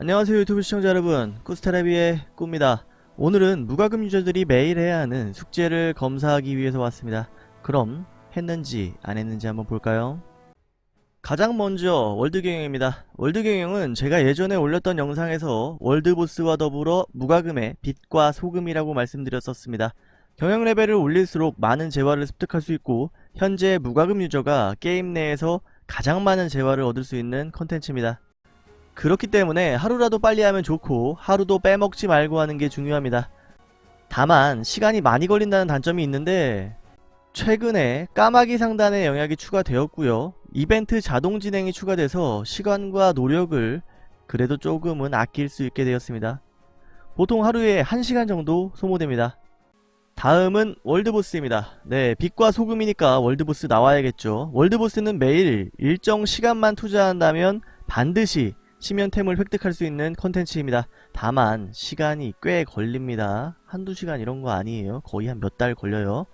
안녕하세요 유튜브 시청자 여러분. 꾸스테레비의 꾸입니다. 오늘은 무과금 유저들이 매일 해야 하는 숙제를 검사하기 위해서 왔습니다. 그럼 했는지 안 했는지 한번 볼까요? 가장 먼저 월드경영입니다. 월드경영은 제가 예전에 올렸던 영상에서 월드보스와 더불어 무과금의 빛과 소금이라고 말씀드렸었습니다. 경영 레벨을 올릴수록 많은 재화를 습득할 수 있고 현재 무과금 유저가 게임 내에서 가장 많은 재화를 얻을 수 있는 컨텐츠입니다 그렇기 때문에 하루라도 빨리 하면 좋고 하루도 빼먹지 말고 하는 게 중요합니다. 다만 시간이 많이 걸린다는 단점이 있는데 최근에 까마귀 상단의 영역이 추가되었고요. 이벤트 자동 진행이 추가돼서 시간과 노력을 그래도 조금은 아낄 수 있게 되었습니다. 보통 하루에 1시간 정도 소모됩니다. 다음은 월드보스입니다. 네, 빛과 소금이니까 월드보스 나와야겠죠. 월드보스는 매일 일정 시간만 투자한다면 반드시 심연템을 획득할 수 있는 컨텐츠입니다. 다만 시간이 꽤 걸립니다. 한두 시간 이런 거 아니에요. 거의 한 몇 달 걸려요.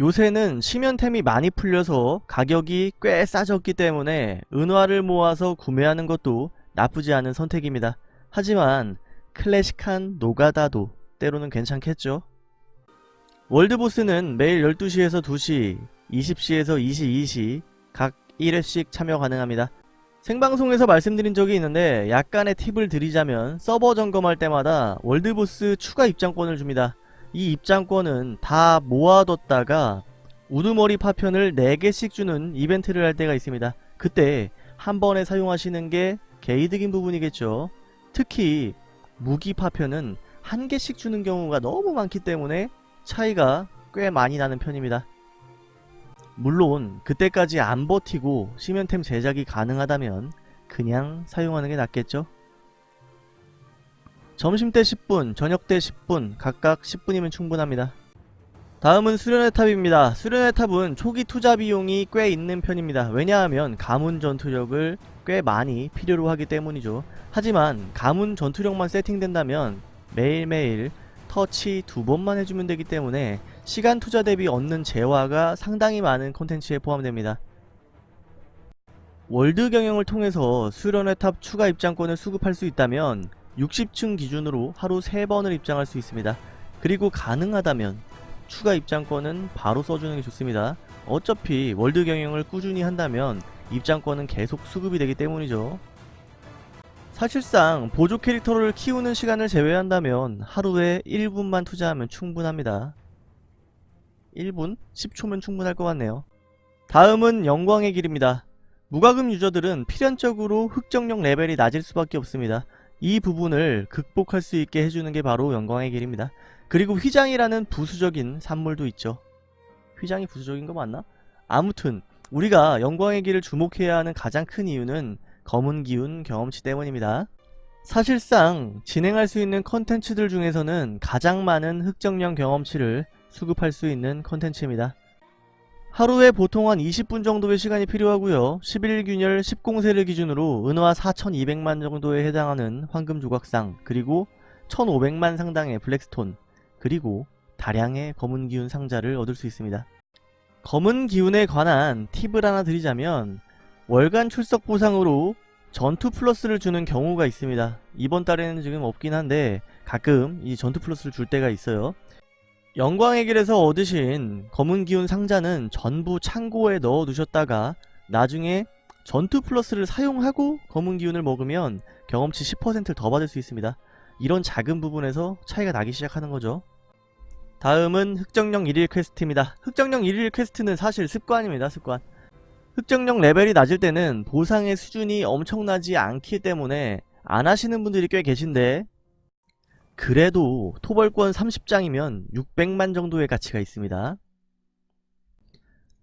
요새는 심연템이 많이 풀려서 가격이 꽤 싸졌기 때문에 은화를 모아서 구매하는 것도 나쁘지 않은 선택입니다. 하지만 클래식한 노가다도 때로는 괜찮겠죠? 월드보스는 매일 12시에서 2시, 20시에서 22시 각 1회씩 참여 가능합니다. 생방송에서 말씀드린 적이 있는데 약간의 팁을 드리자면 서버 점검할 때마다 월드보스 추가 입장권을 줍니다. 이 입장권은 다 모아뒀다가 우두머리 파편을 4개씩 주는 이벤트를 할 때가 있습니다. 그때 한 번에 사용하시는 게 개이득인 부분이겠죠. 특히 무기 파편은 한 개씩 주는 경우가 너무 많기 때문에 차이가 꽤 많이 나는 편입니다. 물론 그때까지 안 버티고 심연템 제작이 가능하다면 그냥 사용하는 게 낫겠죠? 점심때 10분, 저녁때 10분, 각각 10분이면 충분합니다. 다음은 수련의 탑입니다. 수련의 탑은 초기 투자 비용이 꽤 있는 편입니다. 왜냐하면 가문 전투력을 꽤 많이 필요로 하기 때문이죠. 하지만 가문 전투력만 세팅된다면 매일매일 터치 두 번만 해주면 되기 때문에 시간 투자 대비 얻는 재화가 상당히 많은 콘텐츠에 포함됩니다. 월드 경영을 통해서 수련의 탑 추가 입장권을 수급할 수 있다면 60층 기준으로 하루 3번을 입장할 수 있습니다. 그리고 가능하다면 추가 입장권은 바로 써주는 게 좋습니다. 어차피 월드 경영을 꾸준히 한다면 입장권은 계속 수급이 되기 때문이죠. 사실상 보조 캐릭터를 키우는 시간을 제외한다면 하루에 1분만 투자하면 충분합니다. 1분? 10초면 충분할 것 같네요. 다음은 영광의 길입니다. 무과금 유저들은 필연적으로 흑정령 레벨이 낮을 수밖에 없습니다. 이 부분을 극복할 수 있게 해주는 게 바로 영광의 길입니다. 그리고 휘장이라는 부수적인 산물도 있죠. 휘장이 부수적인 거 맞나? 아무튼 우리가 영광의 길을 주목해야 하는 가장 큰 이유는 검은 기운 경험치 때문입니다. 사실상 진행할 수 있는 컨텐츠들 중에서는 가장 많은 흑정령 경험치를 수급할 수 있는 컨텐츠입니다. 하루에 보통 한 20분 정도의 시간이 필요하고요. 11균열 10공세를 기준으로 은화 4200만 정도에 해당하는 황금 조각상 그리고 1500만 상당의 블랙스톤 그리고 다량의 검은 기운 상자를 얻을 수 있습니다. 검은 기운에 관한 팁을 하나 드리자면 월간 출석 보상으로 전투 플러스를 주는 경우가 있습니다. 이번 달에는 지금 없긴 한데 가끔 이 전투 플러스를 줄 때가 있어요. 영광의 길에서 얻으신 검은 기운 상자는 전부 창고에 넣어 두셨다가 나중에 전투 플러스를 사용하고 검은 기운을 먹으면 경험치 10%를 더 받을 수 있습니다. 이런 작은 부분에서 차이가 나기 시작하는 거죠. 다음은 흑정령 1일 퀘스트입니다. 흑정령 1일 퀘스트는 사실 습관입니다. 습관. 흑정령 레벨이 낮을 때는 보상의 수준이 엄청나지 않기 때문에 안 하시는 분들이 꽤 계신데 그래도 토벌권 30장이면 600만 정도의 가치가 있습니다.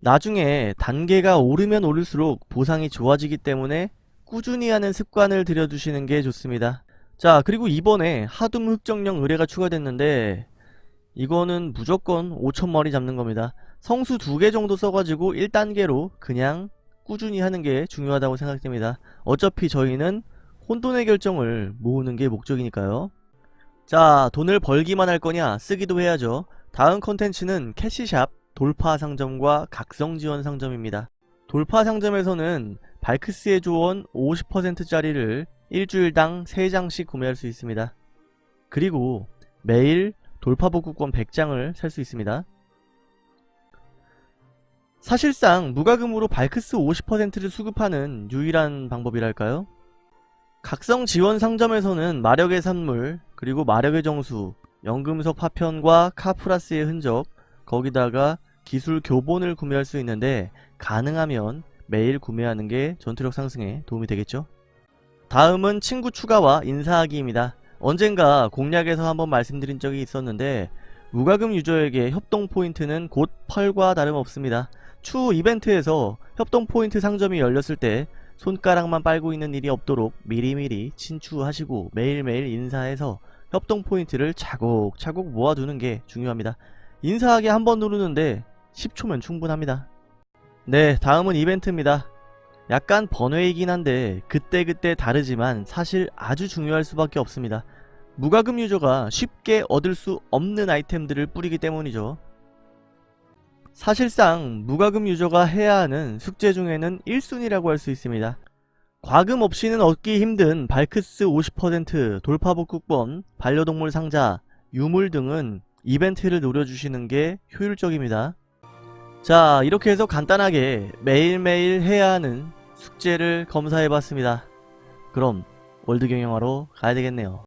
나중에 단계가 오르면 오를수록 보상이 좋아지기 때문에 꾸준히 하는 습관을 들여두시는 게 좋습니다. 자 그리고 이번에 하둠 흑정령 의뢰가 추가됐는데 이거는 무조건 5천마리 잡는 겁니다. 성수 두 개 정도 써가지고 1단계로 그냥 꾸준히 하는 게 중요하다고 생각됩니다. 어차피 저희는 혼돈의 결정을 모으는 게 목적이니까요. 자 돈을 벌기만 할 거냐 쓰기도 해야죠 다음 컨텐츠는 캐시샵 돌파 상점과 각성 지원 상점입니다 돌파 상점에서는 발크스의 조언 50%짜리를 일주일당 3장씩 구매할 수 있습니다. 그리고 매일 돌파복구권 100장을 살 수 있습니다. 사실상 무과금으로 발크스 50%를 수급하는 유일한 방법이랄까요? 각성 지원 상점에서는 마력의 산물, 그리고 마력의 정수, 연금석 파편과 카프라스의 흔적, 거기다가 기술 교본을 구매할 수 있는데 가능하면 매일 구매하는 게 전투력 상승에 도움이 되겠죠? 다음은 친구 추가와 인사하기입니다. 언젠가 공략에서 한번 말씀드린 적이 있었는데 무과금 유저에게 협동 포인트는 곧 펄과 다름없습니다. 추후 이벤트에서 협동 포인트 상점이 열렸을 때 손가락만 빨고 있는 일이 없도록 미리미리 친추하시고 매일매일 인사해서 협동 포인트를 차곡차곡 모아두는 게 중요합니다. 인사하기 한 번 누르는데 10초면 충분합니다. 네, 다음은 이벤트입니다. 약간 번외이긴 한데 그때그때 다르지만 사실 아주 중요할 수밖에 없습니다. 무과금 유저가 쉽게 얻을 수 없는 아이템들을 뿌리기 때문이죠. 사실상 무과금 유저가 해야 하는 숙제 중에는 1순위라고 할 수 있습니다. 과금 없이는 얻기 힘든 발크스 50% 돌파복구권, 반려동물 상자, 유물 등은 이벤트를 노려주시는 게 효율적입니다. 자 이렇게 해서 간단하게 매일매일 해야 하는 숙제를 검사해봤습니다. 그럼 월드 경영하러 가야 되겠네요.